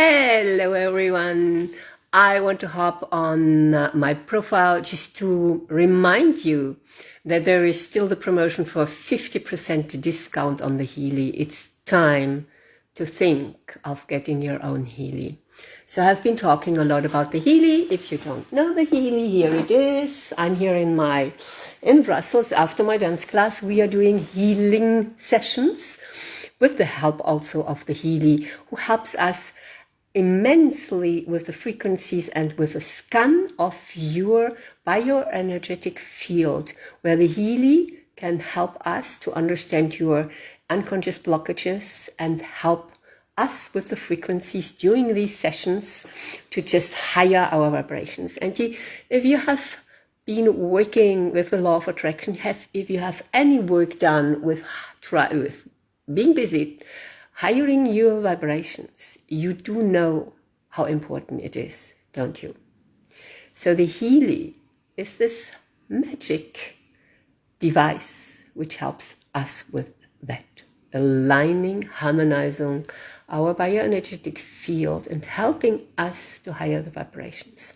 Hello everyone. I want to hop on my profile just to remind you that there is still the promotion for 50% discount on the Healy. It's time to think of getting your own Healy. So I've been talking a lot about the Healy. If you don't know the Healy, here it is. I'm here in my in Brussels after my dance class. We are doing healing sessions with the help also of the Healy, who helps us immensely with the frequencies and with a scan of your bioenergetic field, where the Healy can help us to understand your unconscious blockages and help us with the frequencies during these sessions to just higher our vibrations. And if you have been working with the law of attraction, have if you have any work done with try with being busy, hiring your vibrations, you do know how important it is, don't you? So the Healy is this magic device which helps us with that, aligning, harmonizing our bioenergetic field and helping us to higher the vibrations.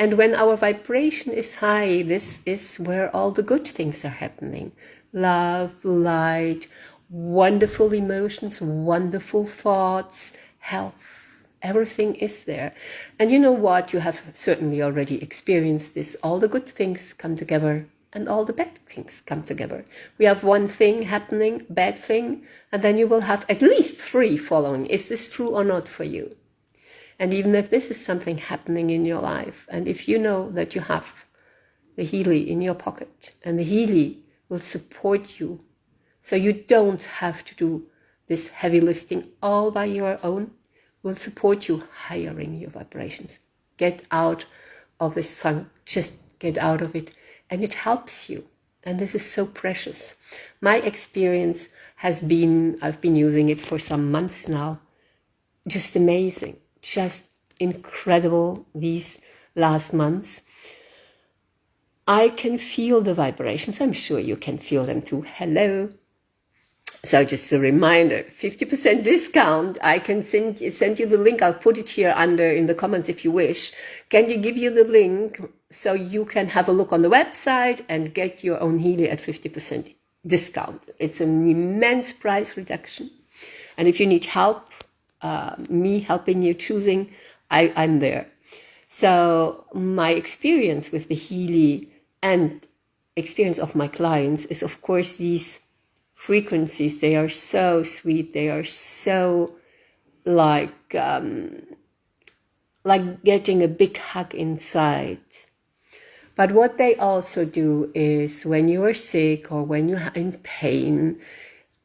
And when our vibration is high, this is where all the good things are happening. Love, light, wonderful emotions, wonderful thoughts, health. Everything is there. And you know what? You have certainly already experienced this. All the good things come together and all the bad things come together. We have one thing happening, bad thing, and then you will have at least three following. Is this true or not for you? And even if this is something happening in your life, and if you know that you have the Healy in your pocket, and the Healy will support you so you don't have to do this heavy lifting all by your own. We'll support you hiring your vibrations. Get out of this funk. Just get out of it. And it helps you. And this is so precious. My experience has been, I've been using it for some months now. Just amazing. Just incredible these last months. I can feel the vibrations. I'm sure you can feel them too. Hello. So just a reminder, 50% discount. I can send, send you the link. I'll put it here under in the comments if you wish. Can you give you the link so you can have a look on the website and get your own Healy at 50% discount. It's an immense price reduction. And if you need help, uh, me helping you choosing, I, I'm there. So my experience with the Healy and experience of my clients is of course these frequencies. They are so sweet. They are so like um, like getting a big hug inside. But what they also do is when you are sick or when you're in pain,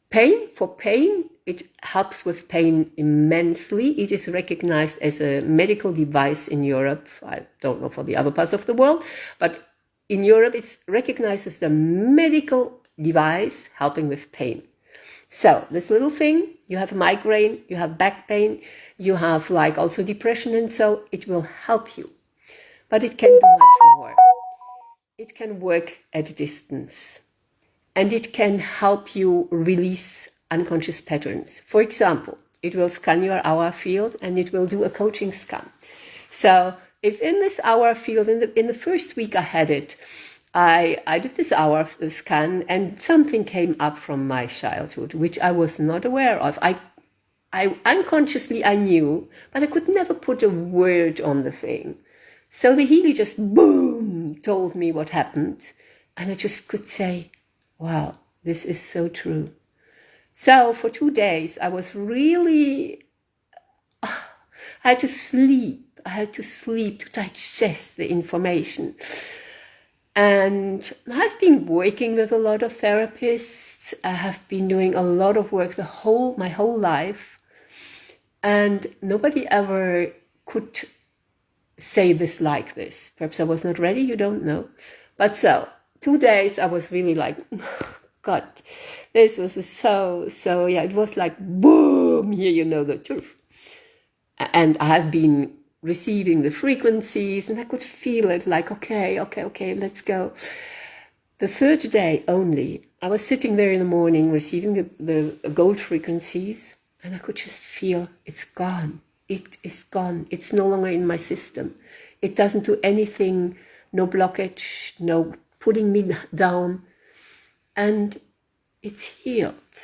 pain for pain, it helps with pain immensely. It is recognized as a medical device in Europe. I don't know for the other parts of the world, but in Europe, it's recognized as a medical device helping with pain. So this little thing, you have a migraine, you have back pain, you have like also depression and so it will help you. But it can do much more. It can work at a distance and it can help you release unconscious patterns. For example, it will scan your aura field and it will do a coaching scan. So if in this aura field, in the, in the first week I had it, I, I did this hour of the scan and something came up from my childhood, which I was not aware of. I, I unconsciously I knew, but I could never put a word on the thing. So the Healy just boom told me what happened. And I just could say, wow, this is so true. So for two days, I was really, I had to sleep. I had to sleep to digest the information. And I've been working with a lot of therapists. I have been doing a lot of work the whole my whole life, and nobody ever could say this like this. Perhaps I was not ready. You don't know, but so two days I was really like, God, this was so so. Yeah, it was like boom. Here you know the truth, and I have been receiving the frequencies and I could feel it like, okay, okay, okay, let's go. The third day only, I was sitting there in the morning receiving the, the gold frequencies and I could just feel it's gone. it is gone. It's no longer in my system. It doesn't do anything, no blockage, no putting me down. And it's healed.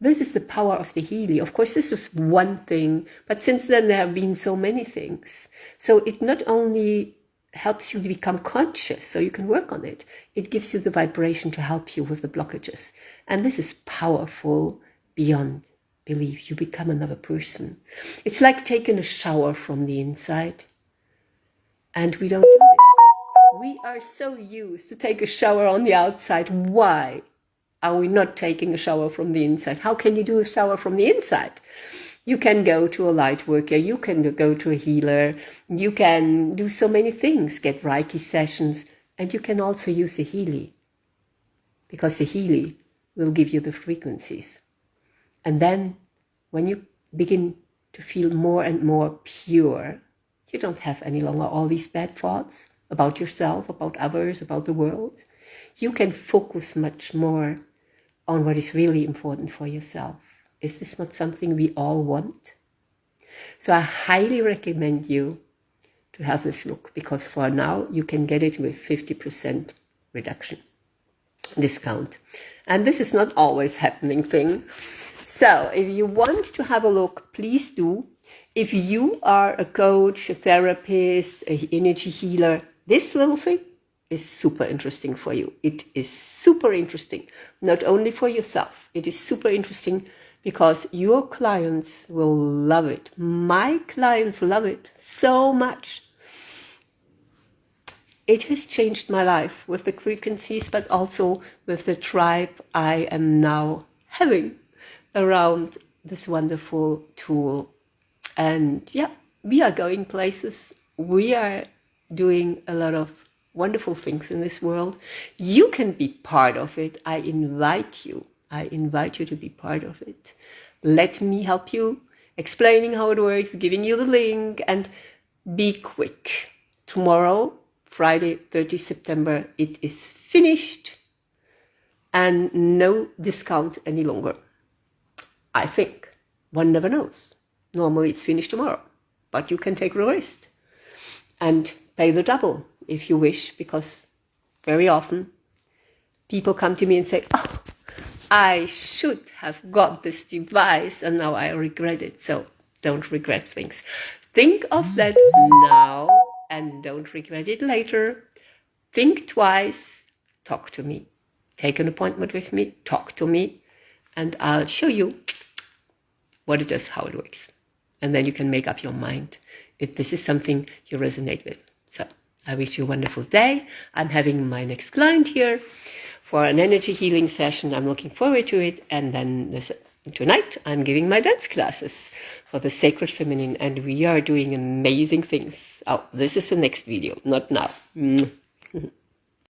This is the power of the Healy. Of course, this was one thing, but since then there have been so many things. So it not only helps you to become conscious so you can work on it, it gives you the vibration to help you with the blockages. And this is powerful beyond belief. You become another person. It's like taking a shower from the inside. And we don't do this. We are so used to take a shower on the outside. Why? Are we not taking a shower from the inside? How can you do a shower from the inside? You can go to a light worker, you can go to a healer, you can do so many things, get Reiki sessions, and you can also use the Healy because the Healy will give you the frequencies. And then when you begin to feel more and more pure, you don't have any longer all these bad thoughts about yourself, about others, about the world. You can focus much more on what is really important for yourself. Is this not something we all want? So I highly recommend you to have this look because for now you can get it with 50% reduction discount. And this is not always happening thing. So if you want to have a look, please do. If you are a coach, a therapist, an energy healer, this little thing is super interesting for you. It is super interesting, not only for yourself, it is super interesting because your clients will love it. My clients love it so much. It has changed my life with the frequencies, but also with the tribe I am now having around this wonderful tool. And yeah, we are going places. We are doing a lot of wonderful things in this world. You can be part of it. I invite you. I invite you to be part of it. Let me help you, explaining how it works, giving you the link, and be quick. Tomorrow, Friday, 30 September, it is finished and no discount any longer. I think. One never knows. Normally it's finished tomorrow, but you can take a rest and pay the double if you wish, because very often people come to me and say, Oh, I should have got this device and now I regret it. So don't regret things. Think of that now and don't regret it later. Think twice, talk to me. Take an appointment with me, talk to me, and I'll show you what it does, how it works. And then you can make up your mind if this is something you resonate with. I wish you a wonderful day. I'm having my next client here for an energy healing session. I'm looking forward to it. And then this, tonight I'm giving my dance classes for the sacred feminine and we are doing amazing things. Oh, this is the next video, not now. Mm.